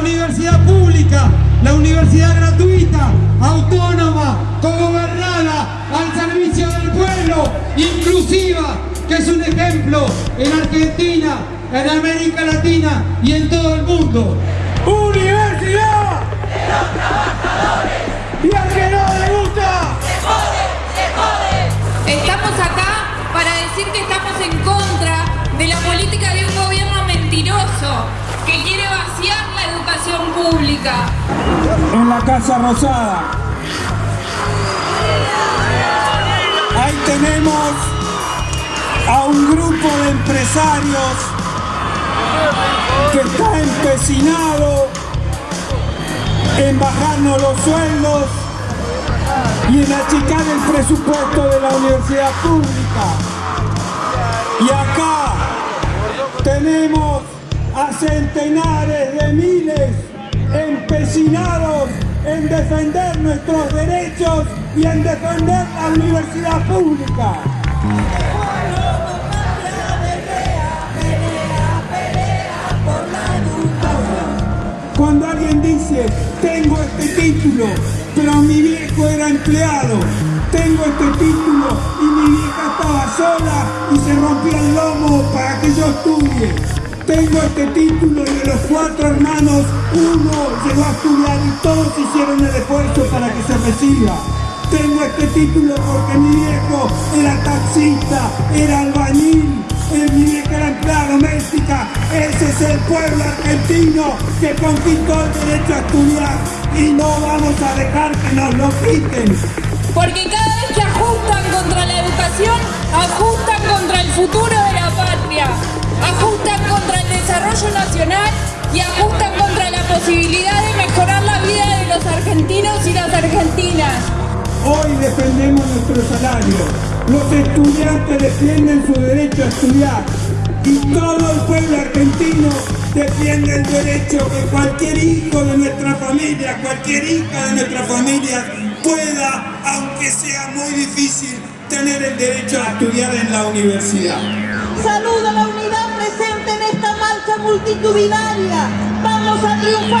universidad pública, la universidad gratuita, autónoma, cogobernada, al servicio del pueblo, inclusiva, que es un ejemplo en Argentina, en América Latina y en todo el mundo. ¡Universidad! ¡Y al que no le gusta! Estamos acá para decir que estamos en contra de la política de un gobierno mentiroso que quiere vaciar la educación pública. En la Casa Rosada. Ahí tenemos a un grupo de empresarios que está empecinado en bajarnos los sueldos y en achicar el presupuesto de la universidad pública. Y acá tenemos a centenares de miles empecinados en defender nuestros derechos y en defender la universidad pública. Cuando alguien dice, tengo este título, pero mi viejo era empleado, tengo este título y mi vieja estaba sola y se rompía el lomo para que yo estudie. Tengo este título y de los cuatro hermanos, uno llegó a estudiar y todos hicieron el esfuerzo para que se reciba. Tengo este título porque mi viejo era taxista, era albañil, mi vieja era empleada doméstica. Ese es el pueblo argentino que conquistó el derecho a estudiar y no vamos a dejar que nos lo quiten. Porque cada vez que ajustan contra la educación, ajustan contra el futuro de la patria, ajustan contra el desarrollo nacional y ajustan contra la posibilidad de mejorar la vida de los argentinos y las argentinas. Hoy defendemos nuestro salario. Los estudiantes defienden su derecho a estudiar. Y todo el pueblo argentino defiende el derecho que cualquier hijo de nuestra familia, cualquier hija de nuestra familia pueda, aunque sea muy difícil, tener el derecho a estudiar en la universidad. Saludo a la unidad presente en esta marcha multitudinaria. Vamos a triunfar.